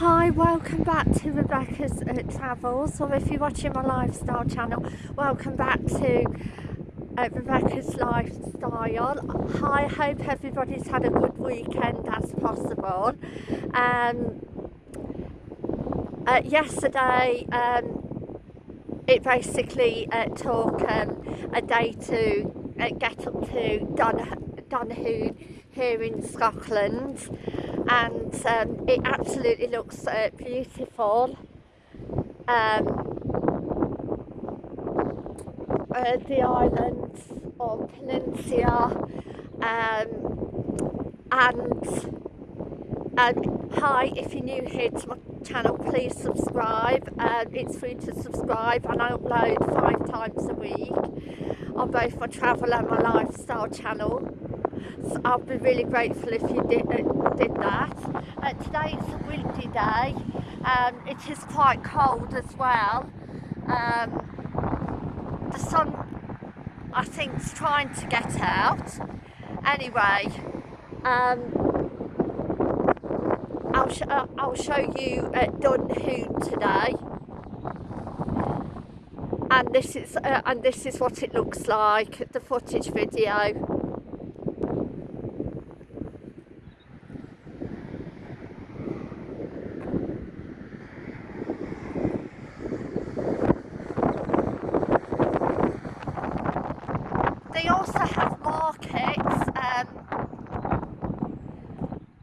Hi, welcome back to Rebecca's uh, Travels, or if you're watching my lifestyle channel, welcome back to uh, Rebecca's Lifestyle. I hope everybody's had a good weekend as possible. Um, uh, yesterday, um, it basically uh, took um, a day to uh, get up to Don Donohoe here in Scotland and um, it absolutely looks uh, beautiful. Um, uh, the island of Peninsula um, and hi if you're new here to my channel please subscribe um, it's free to subscribe and I upload five times a week on both my travel and my lifestyle channel so I'll be really grateful if you did, uh, did that. Uh, today is a windy day. Um, it is quite cold as well. Um, the sun, I think, is trying to get out. Anyway, um, I'll, sh uh, I'll show you uh, Dunoon today. And this is uh, and this is what it looks like. The footage video.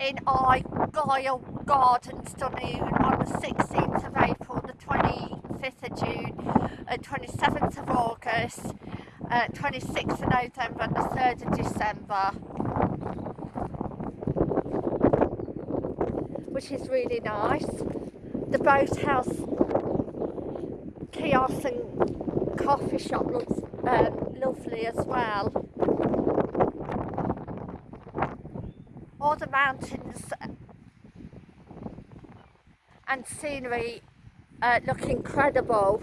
In Argyll Gardens Dunoon on the 16th of April, the 25th of June, uh, 27th of August, uh, 26th of November and the 3rd of December. Which is really nice. The boathouse kiosk and coffee shop looks um, lovely as well. all the mountains and scenery uh, look incredible.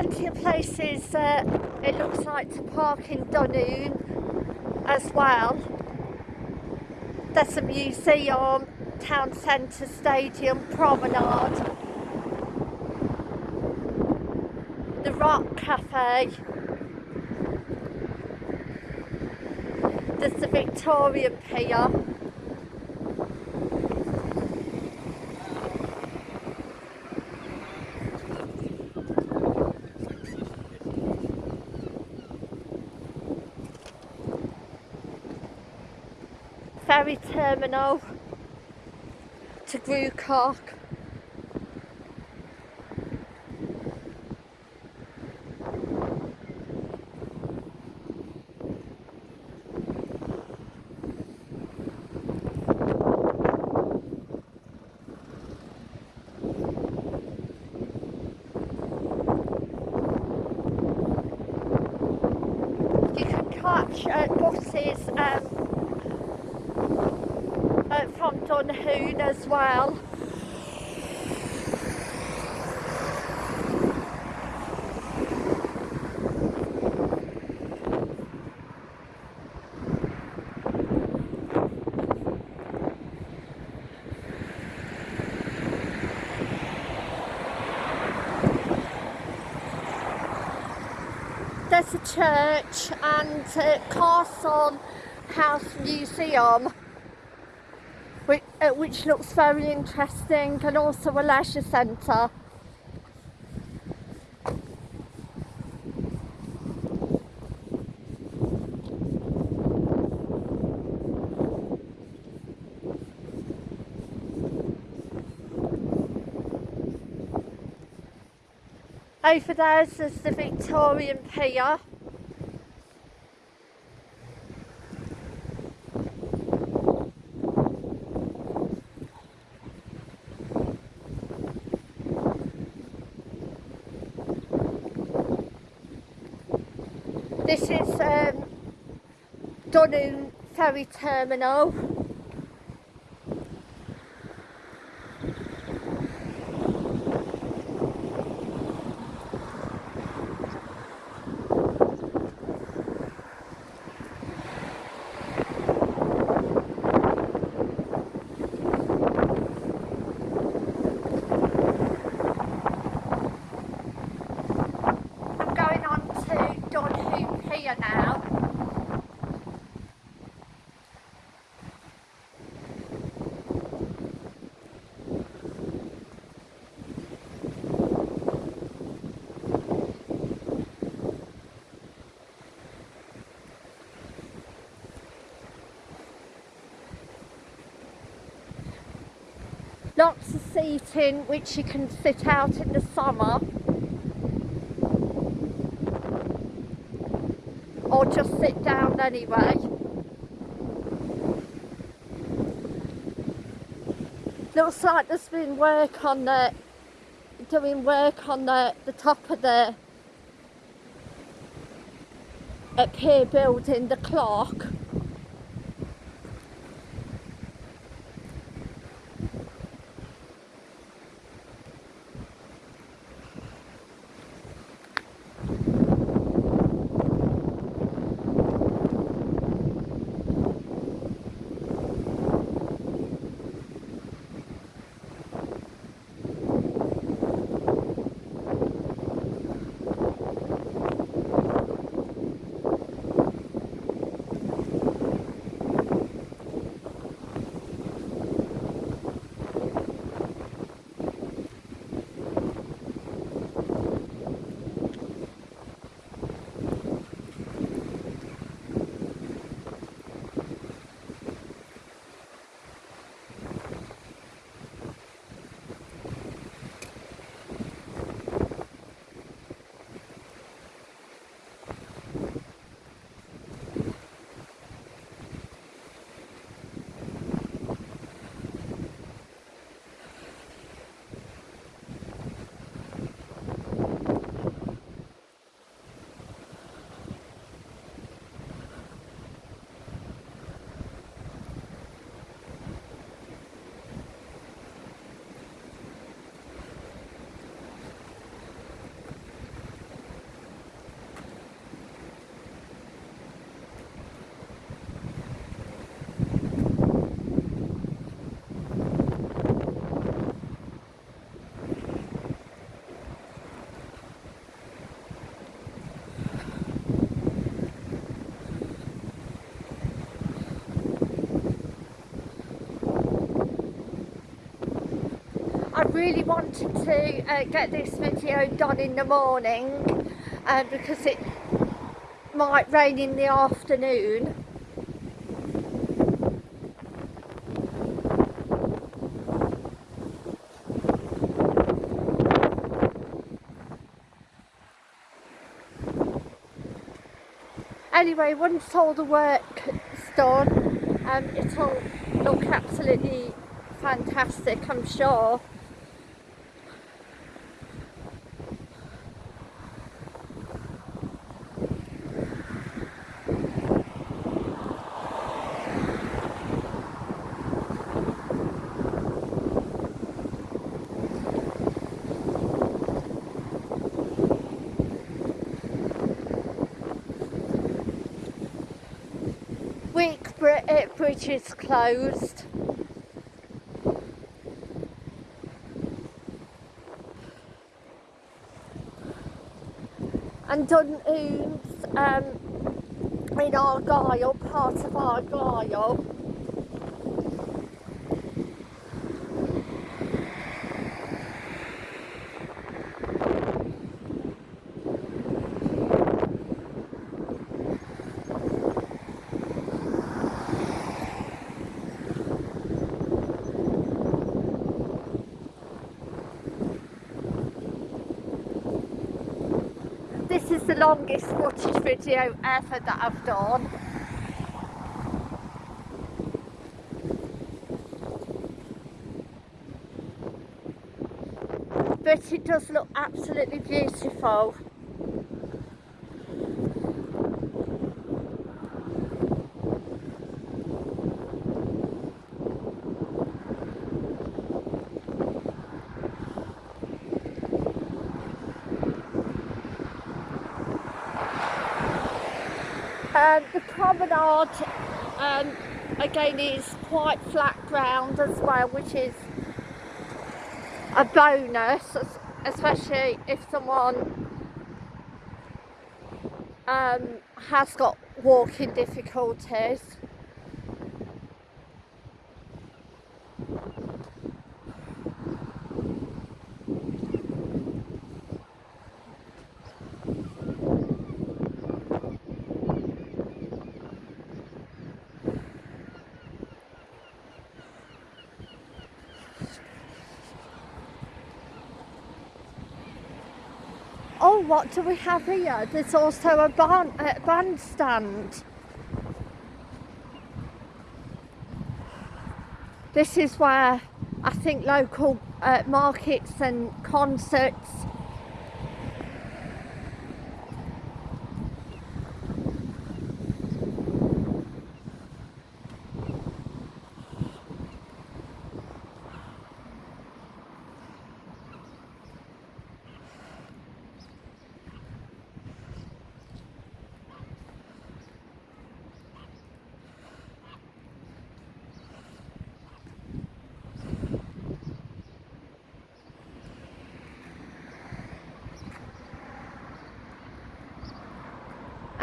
Plenty of places uh, it looks like to park in Dunoon as well. There's a museum, town centre, stadium, promenade, the Rock Cafe, there's the Victorian Pier ferry terminal to Gourock. You can catch uh, buses um, uh, from Dunoon as well. There's a church and a castle house museum uh, which looks very interesting and also a leisure centre. Over there is the Victorian Pier. This is um, Dunoon Ferry Terminal. I'm going on to Dunoon Pier now. Lots of seating which you can sit out in the summer. or just sit down anyway. Looks like there's been work on the doing work on the, the top of the up here building the clock. Really wanted to uh, get this video done in the morning uh, because it might rain in the afternoon. Anyway, once all the work's done, um, it'll look absolutely fantastic, I'm sure. Wick Bri- Bridge is closed. And Dunhumes um, in Argyll, part of Argyll. Is the longest footage video ever that I've done. But it does look absolutely beautiful. Um, the promenade um, again is quite flat ground as well which is a bonus especially if someone um, has got walking difficulties what do we have here? There's also a band, uh, bandstand. This is where I think local uh, markets and concerts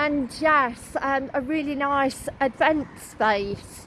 and yes, um, a really nice event space.